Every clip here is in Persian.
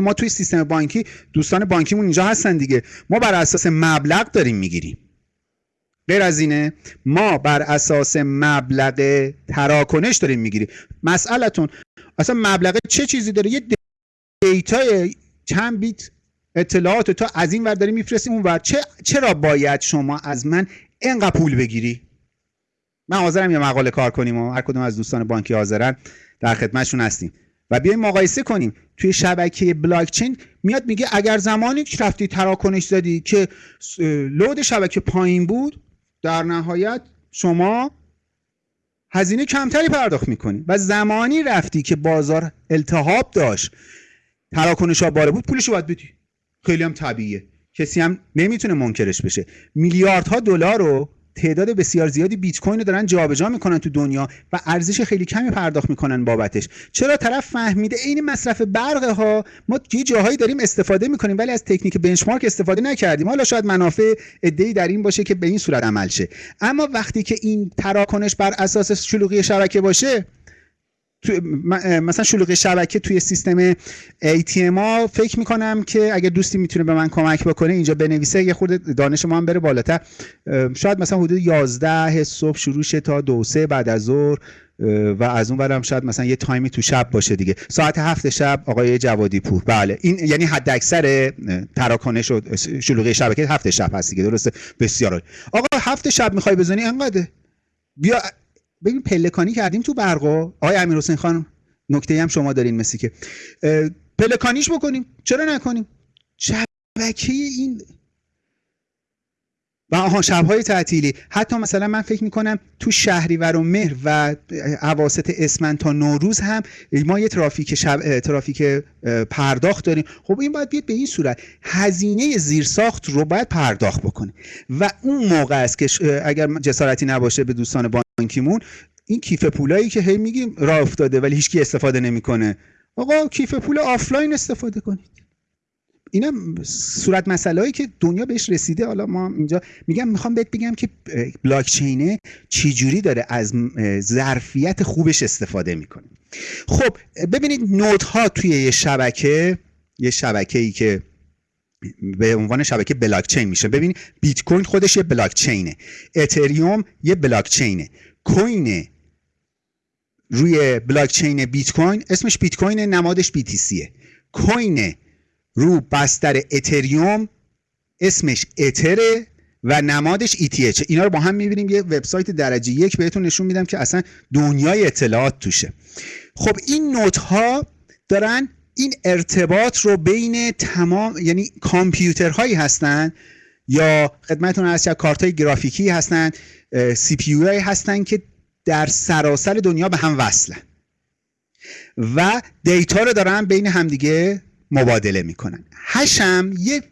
ما توی سیستم بانکی دوستان بانکیمون اینجا هستن دیگه. ما بر اساس مبلغ داریم می‌گیریم. غیر از اینه ما بر اساس مبلغ تراکنش داریم می‌گیریم. مسئلتون اصلا مبلغ چه چیزی داره؟ یه دیتای چند بیت اطلاعات تو از این ور داری میفرستی اون ور. چه چرا باید شما از من اینقدر پول بگیری؟ من حاضرم یه مقاله کار کنیم و هر کدوم از دوستان بانکی حاضرن در خدمتشون هستیم. و بیایم مقایسه کنیم. توی شبکه بلاک چین میاد میگه اگر زمانی که رفتی تراکنش زدی که لود شبکه پایین بود در نهایت شما هزینه کمتری پرداخت می‌کنی. و زمانی رفتی که بازار التهاب داشت تراکنش ها باره بود پولش باید بدی. خیلی هم طبیعیه. کسی هم نمی‌تونه منکرش بشه. میلیاردها دلار رو تعداد بسیار زیادی بیت کوین رو دارن جابجا می‌کنن تو دنیا و ارزش خیلی کمی پرداخت می‌کنن بابتش. چرا طرف فهمیده عین مصرف برق ها ما یه جاهایی داریم استفاده می‌کنیم ولی از تکنیک بنچمارک استفاده نکردیم. حالا شاید منافع ای در این باشه که به این صورت عمل شه. اما وقتی که این تراکنش بر اساس شلوغی شبکه باشه مثلا شلوغ شبکه توی سیستم ATM فکر می‌کنم که اگر دوستی می‌تونه به من کمک بکنه اینجا بنویسه یه خورده دانش ما هم بره بالاتر. شاید مثلا حدود 11 صبح شروع شه تا دو سه بعد از ظهر و از اون برم شاید مثلا یه تایمی تو شب باشه دیگه. ساعت هفت شب آقای جوادی پور بله این یعنی حد اکثر تراکنش و شلوغی شبکه هفت شب هست دیگه درسته؟ بسیار آقا هفت شب می‌خوای بزنی؟ انقدر بیا ببین پلکانی کردیم تو برقا آقای امیر حسین خان نکته هم شما دارین مثل که. پلکانیش بکنیم. چرا نکنیم؟ شبکه این و آها شبهای تعطیلی. حتی مثلا من فکر می‌کنم تو شهریور و مهر و عواست اسمن تا نوروز هم ما یه ترافیک شب ترافیک پرداخت داریم. خب این باید بیاد به این صورت. هزینه زیرساخت رو باید پرداخت بکنه. و اون موقع است که اگر جسارتی نباشه به دوستان بانکیمون این کیف پولایی که هی میگیم راه افتاده ولی هیچکی استفاده نمی‌کنه. آقا کیف پول آفلاین استفاده کنید. اینا صورت مسئله هایی که دنیا بهش رسیده. حالا ما اینجا میگم می‌خوام بهت بگم که بلاک چینه چجوری داره از ظرفیت خوبش استفاده می‌کنه. خب ببینید node ها توی یه شبکه یه شبکه ای که به عنوان شبکه بلاک چین میشه. ببینید بیت کوین خودش یه بلاک چینه اتریوم یه بلاک چینه کوین روی بلاک چین بیت کوین اسمش بیت کوین نمادش BTC ه کوین رو بستر اتریوم اسمش اتره و نمادش ETH اینا رو با هم می‌بینیم. یه وبسایت درجه یک بهتون نشون میدم که اصلا دنیای اطلاعات توشه. خب این نوت ها دارن این ارتباط رو بین تمام یعنی کامپیوترهایی هستن یا خدمتتون از کارت های گرافیکی هستن سی پی هایی هستن که در سراسر دنیا به هم وصلن و دیتا رو دارن بین همدیگه مبادله می‌کنن. هشم یه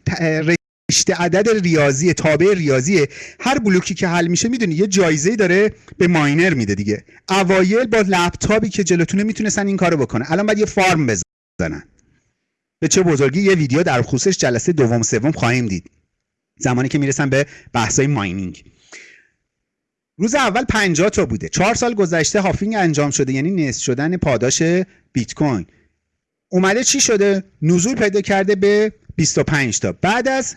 رشته عدد ریاضی تابع ریاضیه هر بلوکی که حل میشه می‌دونی یه جایزه داره به ماینر میده دیگه. اوایل با لپتاپی که جلوتونه می‌تونستن این کارو بکنه الان باید یه فارم بزنن به چه بزرگی یه ویدیو در خصوصش جلسه دوم سوم خواهیم دید. زمانی که می‌رسن به بحثای ماینینگ روز اول 50 تا بوده. چهار سال گذشته هافینگ انجام شده یعنی نصف شدن پاداش بیت کوین. اومده چی شده؟ نزول پیدا کرده به 25 تا. بعد از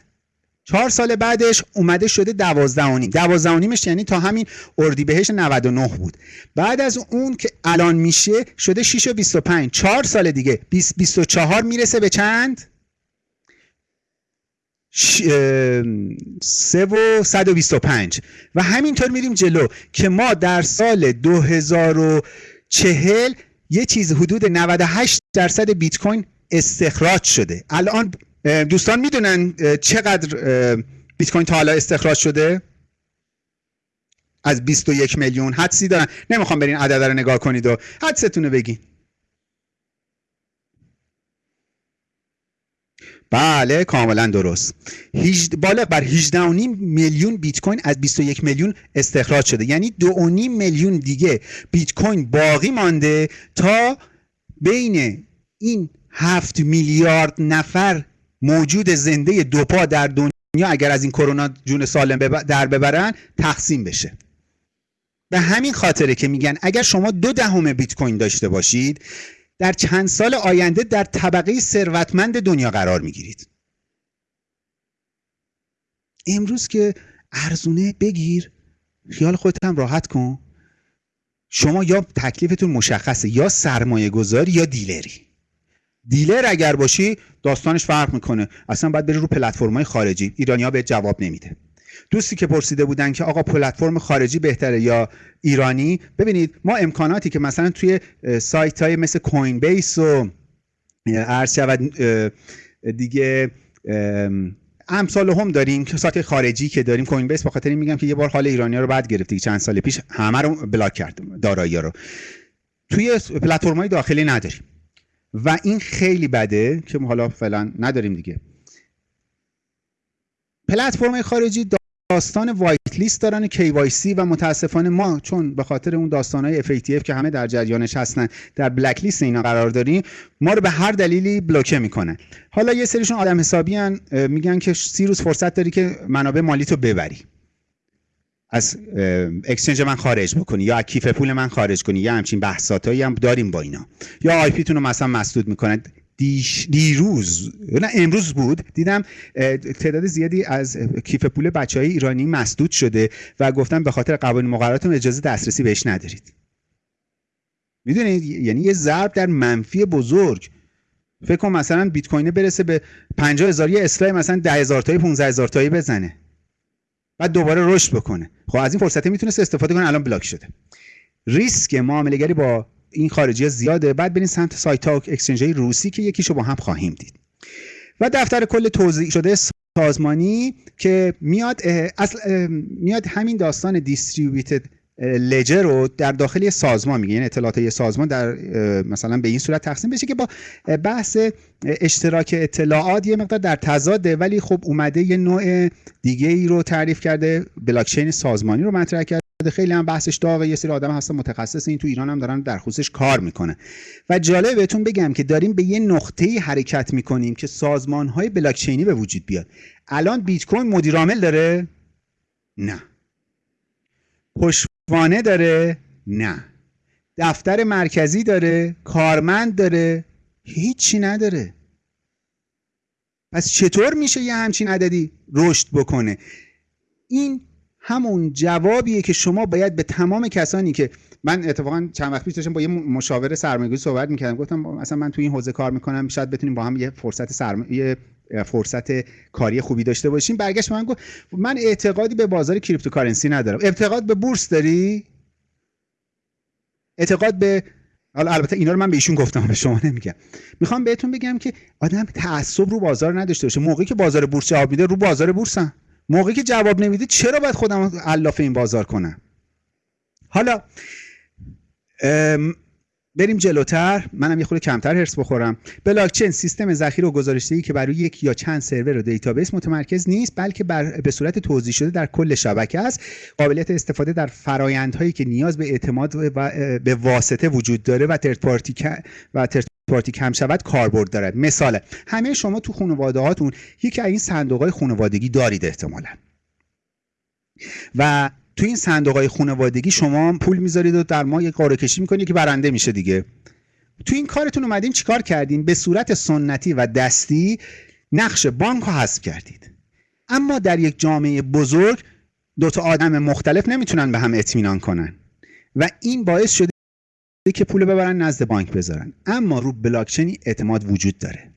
چهار سال بعدش اومده شده دوازده و نیم دوازده و نیمش یعنی تا همین اردیبهشت 99 بود. بعد از اون که الان میشه شده 6 و 25 چهار سال دیگه. 20 24 می‌رسه به چند؟ سه و 125 و همینطور میریم جلو که ما در سال 2040 یه چیز حدود 98 درصد بیت کوین استخراج شده. الان دوستان می‌دونن چقدر بیت کوین تا حالا استخراج شده؟ از 21 میلیون حدسی دارن. نمی‌خوام برین عدد رو نگاه کنید و حدستون رو بگین. بله کاملا درست. بالغ بر 18.5 میلیون بیت کوین از 21 میلیون استخراج شده. یعنی 2.5 میلیون دیگه بیت کوین باقی مانده تا بین این 7 میلیارد نفر موجود زنده دوپا در دنیا اگر از این کرونا جون سالم در ببرن تقسیم بشه. به همین خاطره که میگن اگر شما دو دهم بیت کوین داشته باشید در چند سال آینده در طبقه ثروتمند دنیا قرار می‌گیرید. امروز که ارزونه بگیر خیال خودت هم راحت کن. شما یا تکلیفتون مشخصه یا سرمایه گذاری یا دیلری. دیلر اگر باشی داستانش فرق می‌کنه. اصلا باید بری رو پلتفرم‌های خارجی. ایرانیا به جواب نمیده. دوستی که پرسیده بودن که آقا پلتفرم خارجی بهتره یا ایرانی ببینید ما امکاناتی که مثلا توی سایت های مثل کوین بیس و عرض شود دیگه امثال هم داریم که سایت خارجی که داریم کوین بیس بخاطر این میگم که یه بار حال ایرانی رو بعد گرفتی چند سال پیش همه رو بلاک کرد دارایی رو. توی پلتفرم های داخلی نداریم. و این خیلی بده که حالا فعلا نداریم دیگه. پلتفرم خارجی داستان وایت لیست دارن KYC و متاسفانه ما چون به خاطر اون داستانهای FATF که همه در جریانش هستن در blacklist اینا قرار داریم ما رو به هر دلیلی بلوکه می‌کنه. حالا یه سریشون آدم حسابی هن میگن که سی روز فرصت داری که منابع مالی تو ببری. از exchange من خارج بکنی یا کیف پول من خارج کنی یا همچین بحث هایی هم داریم با اینا. یا آی پی تون رو مثلا مسدود می‌کنن. دیش دیروز نه امروز بود. دیدم تعداد زیادی از کیف پول بچه های ایرانی مسدود شده و گفتم به خاطر قوانین مقرراتم اجازه دسترسی بهش ندارید. می‌دونید یعنی یه ضرب در منفی بزرگ. فکر کن مثلا بیت کوین برسه به 50 هزار یه اصلاح مثلا 10 هزار تایی 15 هزار تایی بزنه. بعد دوباره رشد بکنه. خب از این فرصتی می‌تونست استفاده کنه الان بلاک شده. ریسک معامله گری با این خارجی زیاده. بعد برین سمت سایت ها اکسچنج های روسی که یکیشو با هم خواهیم دید. و دفتر کل توضیح شده سازمانی که میاد اصل میاد همین داستان دیستریبیوتد لجر رو در داخل یه سازمان میگه. یعنی اطلاعات یه سازمان در مثلا به این صورت تقسیم بشه که با بحث اشتراک اطلاعات یه مقدار در تضاده. ولی خب اومده یه نوع دیگه ای رو تعریف کرده بلاکچین سازمانی رو مطرح کرده. خیلی هم بحثش داغه. یه سری آدم هستن متخصص این تو ایران هم دارن در خصوصش کار می‌کنه و جالب بهتون بگم که داریم به یه نقطه حرکت می‌کنیم که سازمان های بلاکچینی به وجود بیاد. الان بیت کوین مدیر عامل داره؟ نه. پشتوانه داره؟ نه. دفتر مرکزی داره؟ کارمند داره؟ هیچی نداره. پس چطور میشه یه همچین عددی رشد بکنه؟ این همون جوابیه که شما باید به تمام کسانی که من اتفاقا چند وقت پیش داشتم با یه مشاور سرمایه‌گذاری صحبت می‌کردم. گفتم مثلا من تو این حوزه کار می‌کنم شاید بتونیم با هم یه فرصت سرمایه فرصت کاری خوبی داشته باشیم. برگشت من گفت من اعتقادی به بازار cryptocurrency ندارم. اعتقاد به بورس داری؟ اعتقاد به حالا البته اینا رو من به ایشون گفتم به شما نمیگم. می‌خوام بهتون بگم که آدم تعصب رو بازار نداشته باشه. موقعی که بازار بورس جواب میده رو بازار بورسن. موقعی که جواب نمیده چرا باید خودم علاف این بازار کنم؟ حالا بریم جلوتر. منم یه خورده کمتر حرص بخورم. بلاکچین سیستم ذخیره و گزارشدهی که برای یک یا چند سرور و database متمرکز نیست بلکه بر به صورت توزیع شده در کل شبکه است. قابلیت استفاده در فرایندهایی که نیاز به اعتماد و به واسطه وجود داره و third party و third party کم شود کاربرد دارد. مثال همه شما تو خانواده هاتون یکی از این صندوق های خانوادگی دارید احتمالا. و تو این صندوق های خانوادگی شما پول می‌ذارید و در ماه یک قرعه کشی می‌کنید که برنده میشه دیگه. تو این کارتون اومدین چیکار کردین؟ به صورت سنتی و دستی نقش بانک رو حذف کردید. اما در یک جامعه بزرگ دو تا آدم مختلف نمی‌تونن به هم اطمینان کنن. و این باعث شده که پول ببرن نزد بانک بذارن. اما رو بلاکچینی اعتماد وجود داره.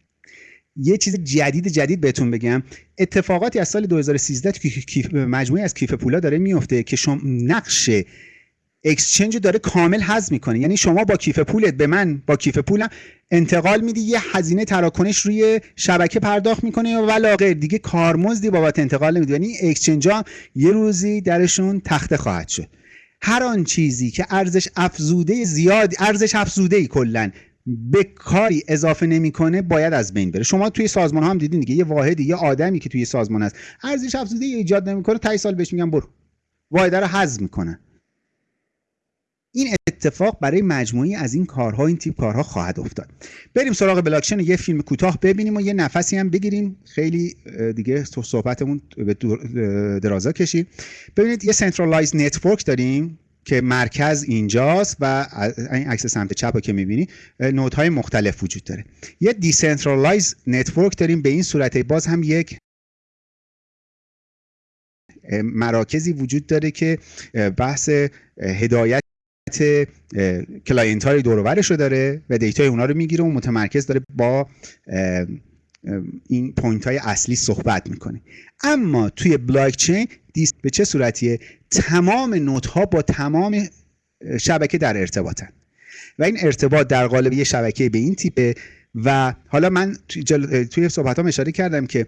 یه چیز جدید جدید بهتون بگم. اتفاقاتی از سال 2013 که مجموعی از کیف پولا داره میفته که شما نقش اکسچنج داره کامل حذف می‌کنه. یعنی شما با کیف پولت به من با کیف پولم انتقال میدی یه هزینه تراکنش روی شبکه پرداخت می‌کنه و ولا دیگه کارمزدی بابت انتقال نمیده یعنی اکسچنج ها یه روزی درشون تخته خواهد شد. هر آن چیزی که ارزش افزوده زیاد ارزش افزوده ای کلا به کاری اضافه نمی‌کنه باید از بین بره. شما توی سازمان هم دیدین دیگه یه واحدی یه آدمی که توی سازمان هست. ارزش افزوده ایجاد نمی‌کنه تا سال بهش میگن برو. واحد رو حذف می‌کنه. این اتفاق برای مجموعی از این کارها این تیپ کارها خواهد افتاد. بریم سراغ بلاکچین یه فیلم کوتاه ببینیم و یه نفسی هم بگیریم. خیلی دیگه صحبتمون به درازا کشید. ببینید یه centralized network داریم. که مرکز اینجاست و این عکس سمت چپ رو که می‌بینی node های مختلف وجود داره. یه decentralized network داریم به این صورت باز هم یک مراکزی وجود داره که بحث هدایت client های دور رو داره و دیتای اونا رو می‌گیره و متمرکز داره با این point های اصلی صحبت می‌کنه. اما توی بلاک چین به چه صورتیه؟ تمام node ها با تمام شبکه در ارتباطن. و این ارتباط در قالب یه شبکه به این تیپه و حالا من توی صحبت هم اشاره کردم که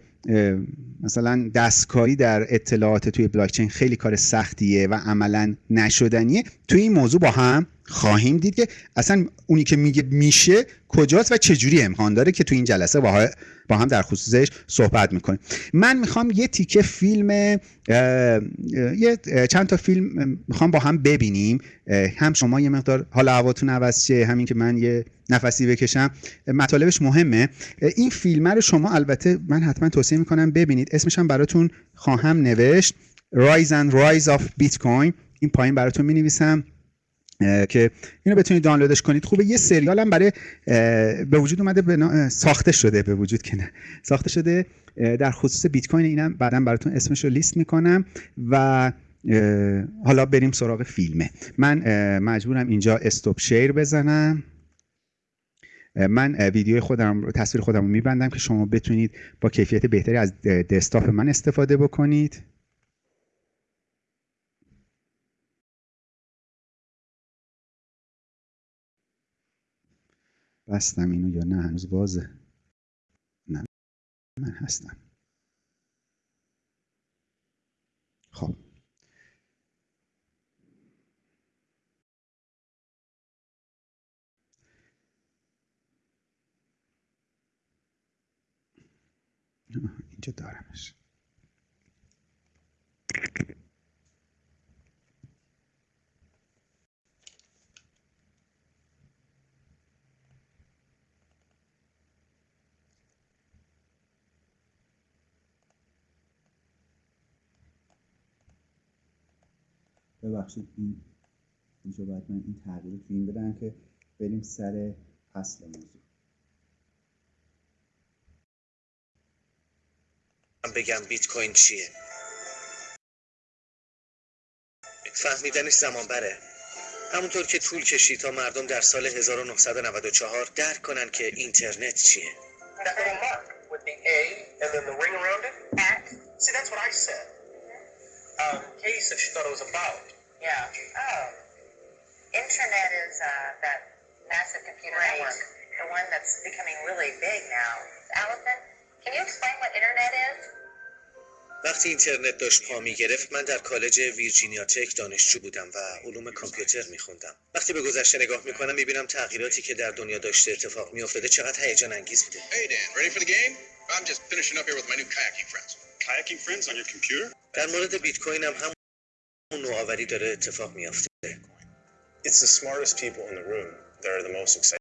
مثلا دستکاری در اطلاعات توی بلاکچین خیلی کار سختیه و عملا نشدنیه. توی این موضوع با هم خواهیم دید که اصلا اونی که میگه میشه کجاست و چجوری امکان داره که توی این جلسه با هم در خصوصش صحبت می‌کنیم. من می‌خوام یه تیکه فیلم یه چند تا فیلم می‌خوام با هم ببینیم. هم شما یه مقدار حالا هواتون عوض شه همین که من یه نفسی بکشم. مطالبش مهمه. این فیلم رو شما البته من حتما توصیه می‌کنم ببینید. اسمش هم براتون خواهم نوشت. Rise and Rise of Bitcoin. این پایین براتون می نویسم که اینو بتونید دانلودش کنید. خوبه یه سریال هم برای به وجود اومده به ساخته شده به وجود که نه. ساخته شده در خصوص بیت کوین اینم بعدا براتون اسمش رو لیست می‌کنم و حالا بریم سراغ فیلمه. من مجبورم اینجا استوب شیر بزنم. من ویدیو خودم تصویر خودم رو میبندم که شما بتونید با کیفیت بهتری از دسکتاپ من استفاده بکنید. بستم اینو یا نه؟ هنوز بازه. نه من هستم. خب. اینجا دارمش. ببخشید این اینجا باید من این تغییر تو این بدم که بریم سر اصل موضوع. بگم بیت کوین چیه؟ فهمیدنش زمان بره همونطور که طول کشید تا مردم در سال 1994 درک کنن که اینترنت چیه. Um, Katie said she thought it was about. Yeah. Oh. Internet is uh, that massive computer right. network, the one that's becoming really big now. Allison, can you explain what internet is? وقتی اینترنت داشت پا می گرفت من در کالج ویرجینیا تک دانشجو بودم و علوم کامپیوتر می خوندم وقتی به گذشته نگاه می کنم می بینم تغییراتی که در دنیا داشته اتفاق می افتاده چقدر هیجان انگیز بوده Hey Dan, ready for the game? I'm just finishing up here with my new kayaking friends. Kayaking friends on your computer? در مورد بیت کوین هم همون نوآوری داره اتفاق میافته It's the smartest people in the room that are the most excited.